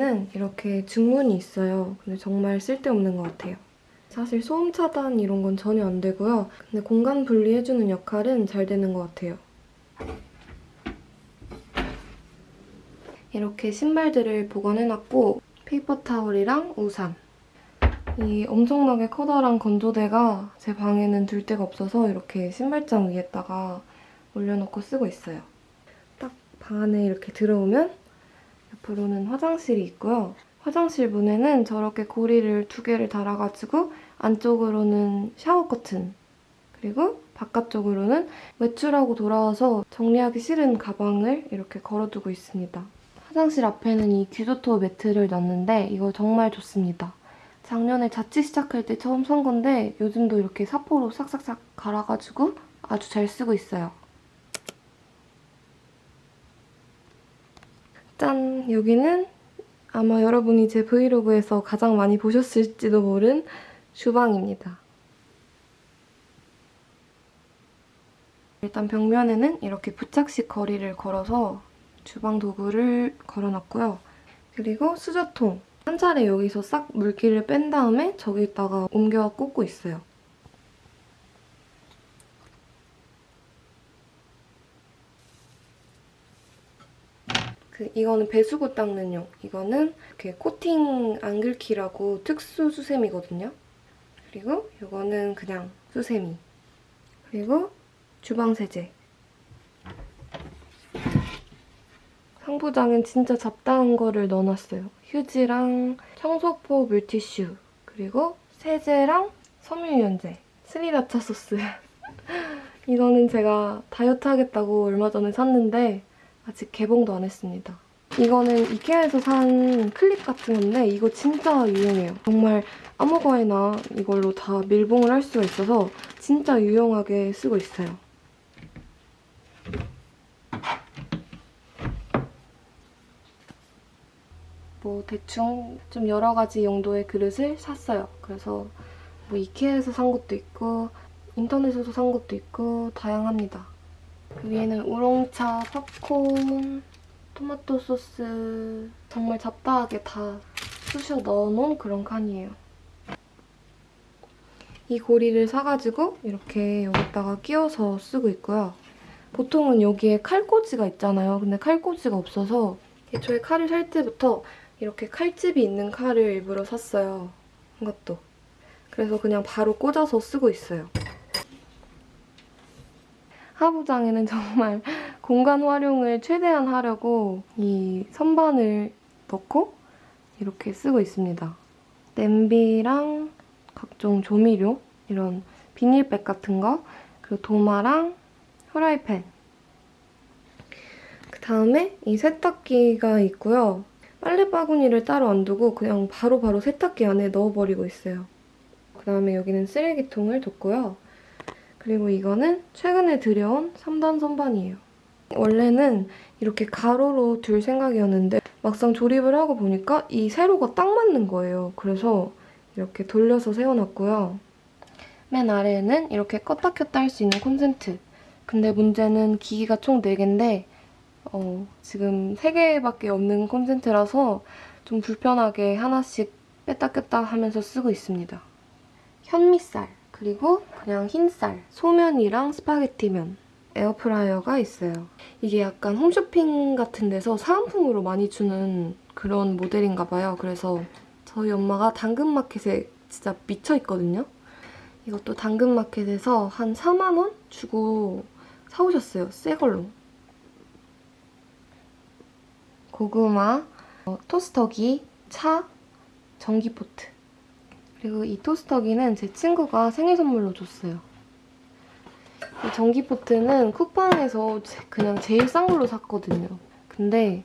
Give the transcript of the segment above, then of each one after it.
여기는 이렇게 중문이 있어요. 근데 정말 쓸데없는 것 같아요. 사실 소음 차단 이런 건 전혀 안 되고요. 근데 공간 분리해주는 역할은 잘 되는 것 같아요. 이렇게 신발들을 보관해놨고 paper towel이랑 우산 이 엄청나게 커다란 건조대가 제 방에는 둘 데가 없어서 이렇게 신발장 위에다가 올려놓고 쓰고 있어요. 딱 방 안에 이렇게 들어오면 옆으로는 화장실이 있고요. 화장실 문에는 저렇게 고리를 두 개를 달아가지고 안쪽으로는 샤워 커튼 그리고 바깥쪽으로는 외출하고 돌아와서 정리하기 싫은 가방을 이렇게 걸어두고 있습니다. 화장실 앞에는 이 귀조토 매트를 놨는데 이거 정말 좋습니다. 작년에 자취 시작할 때 처음 산 건데 요즘도 이렇게 사포로 싹싹싹 갈아가지고 아주 잘 쓰고 있어요. 짠! 여기는 아마 여러분이 제 브이로그에서 가장 많이 보셨을지도 모른 주방입니다. 일단 벽면에는 이렇게 부착식 거리를 걸어서 주방 도구를 걸어놨고요. 그리고 수저통. 한 차례 여기서 싹 물기를 뺀 다음에 저기다가 옮겨 꽂고 있어요. 그 이거는 배수구 닦는 용. 이거는 이렇게 코팅 안 긁히라고 특수 수세미거든요. 그리고 이거는 그냥 수세미. 그리고 주방 세제. 상부장엔 진짜 잡다한 거를 넣어놨어요. 휴지랑 청소포 물티슈 그리고 세제랑 섬유유연제 스리라차 소스 이거는 제가 다이어트 하겠다고 얼마 전에 샀는데 아직 개봉도 안 했습니다. 이거는 이케아에서 산 클립 같은 건데 이거 진짜 유용해요. 정말 아무 거에나 이걸로 다 밀봉을 할 수가 있어서 진짜 유용하게 쓰고 있어요. 뭐 대충 좀 여러 가지 용도의 그릇을 샀어요. 그래서 뭐 이케아에서 산 것도 있고 인터넷에서 산 것도 있고 다양합니다. 그 위에는 우롱차, 팝콘, 토마토 소스 정말 잡다하게 다 쑤셔 넣어놓은 그런 칸이에요. 이 고리를 사가지고 이렇게 여기다가 끼워서 쓰고 있고요. 보통은 여기에 칼꽂이가 있잖아요. 근데 칼꽂이가 없어서 애초에 칼을 살 때부터 이렇게 칼집이 있는 칼을 일부러 샀어요. 이것도. 그래서 그냥 바로 꽂아서 쓰고 있어요. 하부장에는 정말 공간 활용을 최대한 하려고 이 선반을 넣고 이렇게 쓰고 있습니다. 냄비랑 각종 조미료, 이런 비닐백 같은 거, 그리고 도마랑 후라이팬. 그 다음에 이 세탁기가 있고요. 빨래 바구니를 따로 안 두고 그냥 바로바로 바로 세탁기 안에 넣어버리고 있어요. 그 다음에 여기는 쓰레기통을 뒀고요. 그리고 이거는 최근에 들여온 3단 선반이에요. 원래는 이렇게 가로로 둘 생각이었는데 막상 조립을 하고 보니까 이 세로가 딱 맞는 거예요. 그래서 이렇게 돌려서 세워놨고요. 맨 아래에는 이렇게 껐다 켰다 할 수 있는 콘센트. 근데 문제는 기기가 총 4개인데 어, 지금 3개밖에 없는 콘센트라서 좀 불편하게 하나씩 뺐다 꼈다 하면서 쓰고 있습니다. 현미쌀, 그리고 그냥 흰쌀, 소면이랑 스파게티면 에어프라이어가 있어요. 이게 약간 홈쇼핑 같은 데서 사은품으로 많이 주는 그런 모델인가 봐요. 그래서 저희 엄마가 당근마켓에 진짜 미쳐있거든요. 이것도 당근마켓에서 한 4만 원 주고 사오셨어요. 새 걸로. 고구마, 어, 토스터기, 차, 전기포트. 그리고 이 토스터기는 제 친구가 생일 선물로 줬어요. 이 전기포트는 쿠팡에서 그냥 제일 싼 걸로 샀거든요. 근데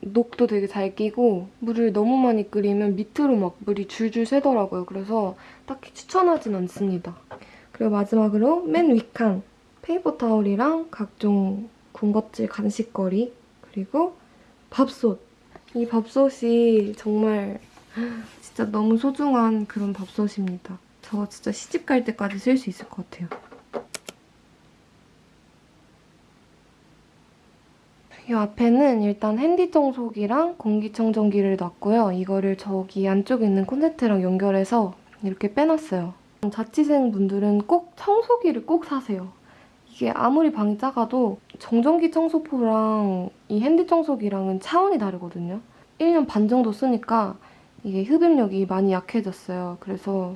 녹도 되게 잘 끼고 물을 너무 많이 끓이면 밑으로 막 물이 줄줄 새더라고요. 그래서 딱히 추천하진 않습니다. 그리고 마지막으로 맨 윗칸 paper towel이랑 각종 군것질 간식거리 그리고 밥솥. 이 밥솥이 정말 진짜 너무 소중한 그런 밥솥입니다. 저 진짜 시집 갈 때까지 쓸 수 있을 것 같아요. 이 앞에는 일단 핸디 청소기랑 공기청정기를 놨고요. 이거를 저기 안쪽에 있는 콘센트랑 연결해서 이렇게 빼놨어요. 자취생 분들은 꼭 청소기를 꼭 사세요. 이게 아무리 방이 작아도 정전기 청소포랑 이 핸디 청소기랑은 차원이 다르거든요. 1년 반 정도 쓰니까 이게 흡입력이 많이 약해졌어요. 그래서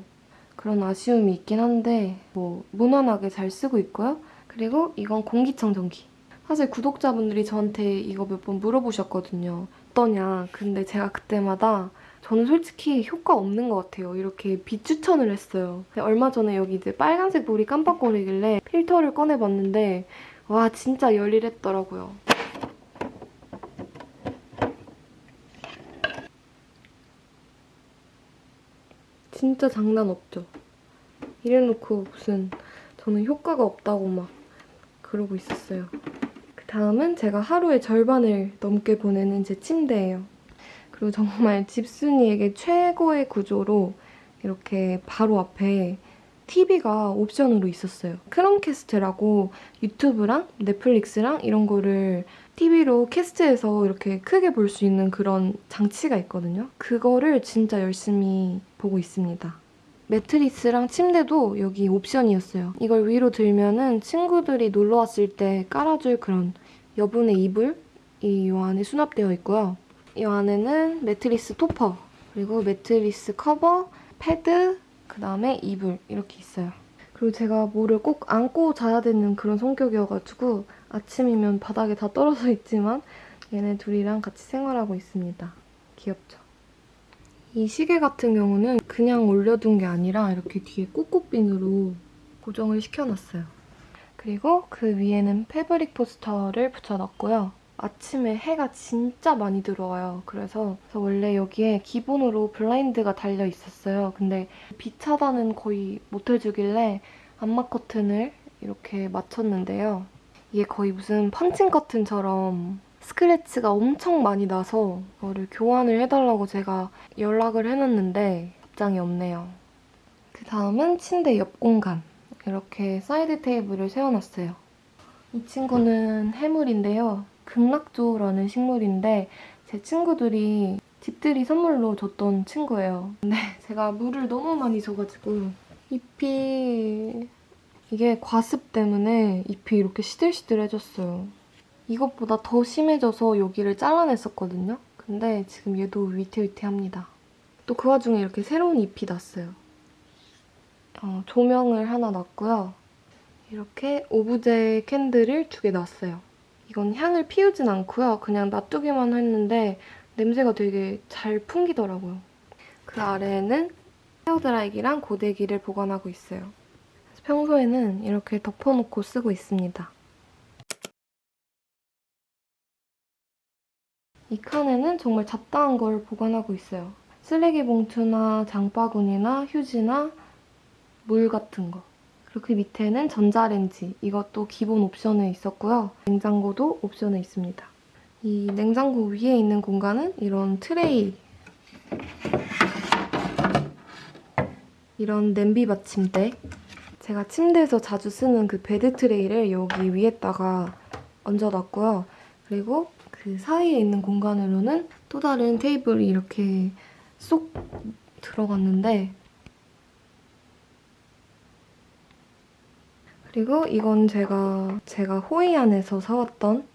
그런 아쉬움이 있긴 한데 뭐 무난하게 잘 쓰고 있고요. 그리고 이건 공기청정기. 사실 구독자분들이 저한테 이거 몇 번 물어보셨거든요. 어떠냐. 근데 제가 그때마다 저는 솔직히 효과 없는 것 같아요. 이렇게 비추천을 했어요. 근데 얼마 전에 여기 이제 빨간색 불이 깜빡거리길래 필터를 꺼내봤는데 와 진짜 열일했더라고요. 진짜 장난 없죠. 이래놓고 무슨 저는 효과가 없다고 막 그러고 있었어요. 그 다음은 제가 하루의 절반을 넘게 보내는 제 침대예요. 그리고 정말 집순이에게 최고의 구조로 이렇게 바로 앞에 TV가 옵션으로 있었어요. 크롬캐스트라고 유튜브랑 넷플릭스랑 이런 거를 TV로 캐스트해서 이렇게 크게 볼 수 있는 그런 장치가 있거든요. 그거를 진짜 열심히 보고 있습니다. 매트리스랑 침대도 여기 옵션이었어요. 이걸 위로 들면은 친구들이 놀러 왔을 때 깔아줄 그런 여분의 이불이 이 안에 수납되어 있고요. 이 안에는 매트리스 토퍼, 그리고 매트리스 커버, 패드, 그 다음에 이불 이렇게 있어요. 그리고 제가 뭐를 꼭 안고 자야 되는 그런 성격이어가지고 아침이면 바닥에 다 떨어져 있지만 얘네 둘이랑 같이 생활하고 있습니다. 귀엽죠? 이 시계 같은 경우는 그냥 올려둔 게 아니라 이렇게 뒤에 꼭꼬핀으로 고정을 시켜놨어요. 그리고 그 위에는 fabric 포스터를 붙여놨고요. 아침에 해가 진짜 많이 들어와요. 그래서, 원래 여기에 기본으로 블라인드가 달려 있었어요. 근데 빛 차단은 거의 못 해주길래 암막 커튼을 이렇게 맞췄는데요. 이게 거의 무슨 펀칭 커튼처럼 스크래치가 엄청 많이 나서 이거를 교환을 해달라고 제가 연락을 해놨는데 답장이 없네요. 그 다음은 침대 옆 공간. 이렇게 사이드 테이블을 세워놨어요. 이 친구는 해물인데요. 극락조라는 식물인데 제 친구들이 집들이 선물로 줬던 친구예요. 근데 제가 물을 너무 많이 줘가지고 잎이 이게 과습 때문에 잎이 이렇게 시들시들해졌어요. 이것보다 더 심해져서 여기를 잘라냈었거든요. 근데 지금 얘도 위태위태합니다. 또 그 와중에 이렇게 새로운 잎이 났어요. 어, 조명을 하나 놨고요. 이렇게 오브제 캔들을 두 개 놨어요. 이건 향을 피우진 않고요. 그냥 놔두기만 했는데 냄새가 되게 잘 풍기더라고요. 그 아래에는 헤어드라이기랑 고데기를 보관하고 있어요. 평소에는 이렇게 덮어놓고 쓰고 있습니다. 이 칸에는 정말 잡다한 걸 보관하고 있어요. 쓰레기 봉투나 장바구니나 휴지나 물 같은 거. 그리고 그 밑에는 전자레인지. 이것도 기본 옵션에 있었고요. 냉장고도 옵션에 있습니다. 이 냉장고 위에 있는 공간은 이런 트레이. 이런 냄비 받침대. 제가 침대에서 자주 쓰는 그 bed 트레이를 여기 위에다가 얹어놨고요. 그리고 그 사이에 있는 공간으로는 또 다른 테이블이 이렇게 쏙 들어갔는데 그리고 이건 제가 제가 호이안에서 사왔던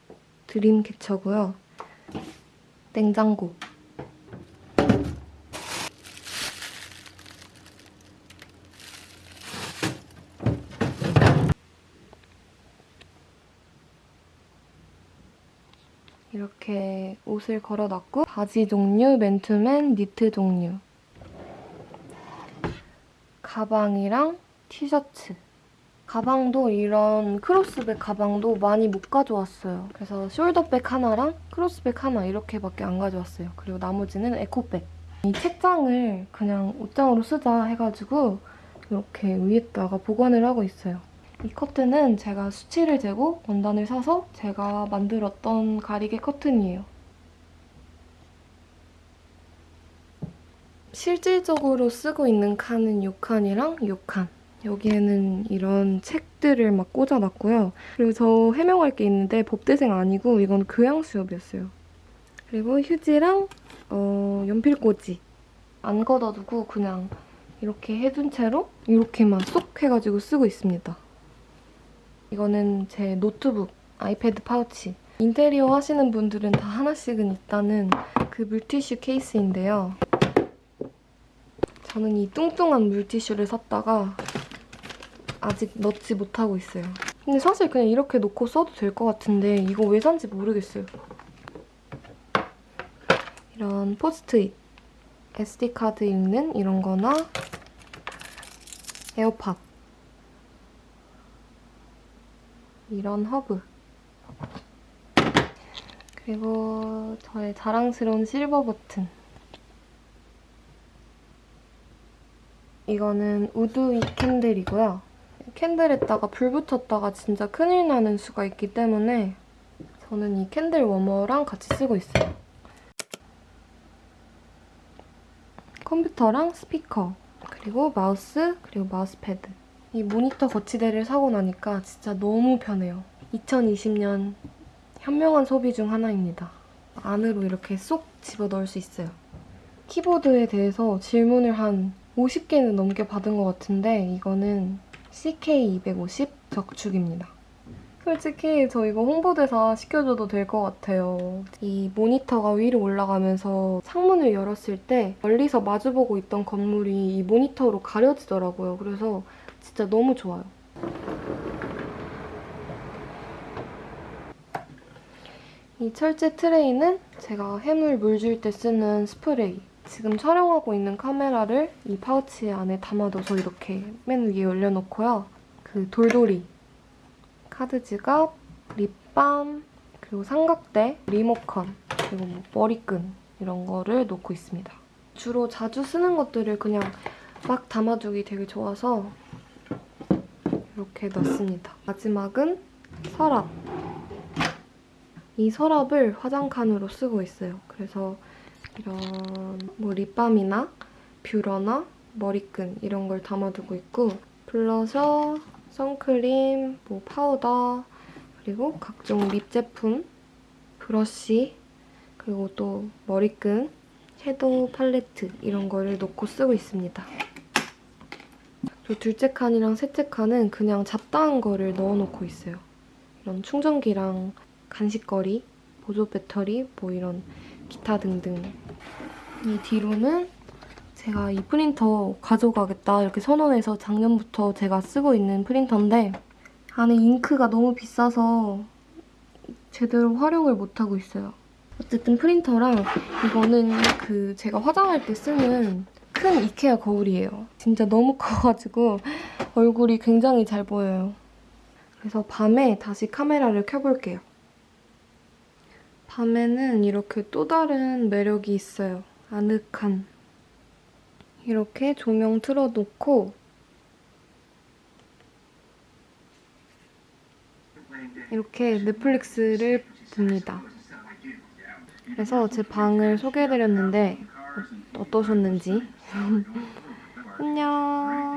드림 캐쳐고요. 냉장고. 이렇게 옷을 걸어놨고 바지 종류, 맨투맨, 니트 종류 가방이랑 티셔츠 가방도 이런 크로스백 가방도 많이 못 가져왔어요. 그래서 숄더백 하나랑 크로스백 하나 이렇게밖에 안 가져왔어요. 그리고 나머지는 에코백. 이 책장을 그냥 옷장으로 쓰자 해가지고 이렇게 위에다가 보관을 하고 있어요. 이 커튼은 제가 수치를 재고 원단을 사서 제가 만들었던 가리개 커튼이에요. 실질적으로 쓰고 있는 칸은 이 칸이랑 이 칸. 여기에는 이런 책들을 막 꽂아놨고요. 그리고 저 해명할 게 있는데 법대생 아니고 이건 교양 수업이었어요. 그리고 휴지랑 어, 연필꽂이 안 걷어두고 그냥 이렇게 해둔 채로 이렇게만 쏙 해가지고 쓰고 있습니다. 이거는 제 노트북, 아이패드 파우치. 인테리어 하시는 분들은 다 하나씩은 있다는 그 물티슈 케이스인데요. 저는 이 뚱뚱한 물티슈를 샀다가 아직 넣지 못하고 있어요. 근데 사실 그냥 이렇게 놓고 써도 될 것 같은데 이거 왜 산지 모르겠어요. 이런 포스트잇, SD카드 읽는 이런 거나 에어팟 이런 허브 그리고 저의 자랑스러운 실버 버튼 이거는 우드윅 candle이고요. candle에다가 불 붙였다가 진짜 큰일 나는 수가 있기 때문에 저는 이 candle warmer랑 같이 쓰고 있어요. 컴퓨터랑 스피커, 그리고 마우스, 그리고 마우스패드. 이 모니터 거치대를 사고 나니까 진짜 너무 편해요. 2020년 현명한 소비 중 하나입니다. 안으로 이렇게 쏙 집어넣을 수 있어요. 키보드에 대해서 질문을 한 50개는 넘게 받은 것 같은데 이거는 CK250 적축입니다. 솔직히 저 이거 홍보대사 시켜줘도 될 것 같아요. 이 모니터가 위로 올라가면서 창문을 열었을 때 멀리서 마주보고 있던 건물이 이 모니터로 가려지더라고요. 그래서 진짜 너무 좋아요. 이 철제 트레이는 제가 식물 물 줄 때 쓰는 스프레이. 지금 촬영하고 있는 카메라를 이 파우치 안에 담아둬서 이렇게 맨 위에 올려놓고요. 그 돌돌이, 카드 지갑, 립밤, 그리고 삼각대, 리모컨, 그리고 뭐 머리끈 이런 거를 놓고 있습니다. 주로 자주 쓰는 것들을 그냥 막 담아두기 되게 좋아서 이렇게 넣습니다. 마지막은 서랍. 이 서랍을 화장칸으로 쓰고 있어요. 그래서 이런 뭐 립밤이나 뷰러나 머리끈 이런 걸 담아두고 있고 블러셔, 선크림, 뭐 파우더 그리고 각종 립 제품, 브러쉬 그리고 또 머리끈, 섀도우 팔레트 이런 거를 놓고 쓰고 있습니다. 저 둘째 칸이랑 셋째 칸은 그냥 잡다한 거를 넣어놓고 있어요. 이런 충전기랑 간식거리, 보조 배터리, 뭐 이런 기타 등등. 이 뒤로는 제가 이 프린터 가져가겠다 이렇게 선언해서 작년부터 제가 쓰고 있는 프린터인데 안에 잉크가 너무 비싸서 제대로 활용을 못하고 있어요. 어쨌든 프린터랑 이거는 그 제가 화장할 때 쓰는 큰 이케아 거울이에요. 진짜 너무 커가지고 얼굴이 굉장히 잘 보여요. 그래서 밤에 다시 카메라를 켜볼게요. 밤에는 이렇게 또 다른 매력이 있어요. 아늑한. 이렇게 조명 틀어놓고 이렇게 넷플릭스를 봅니다. 그래서 제 방을 소개해드렸는데 어, 어떠셨는지 안녕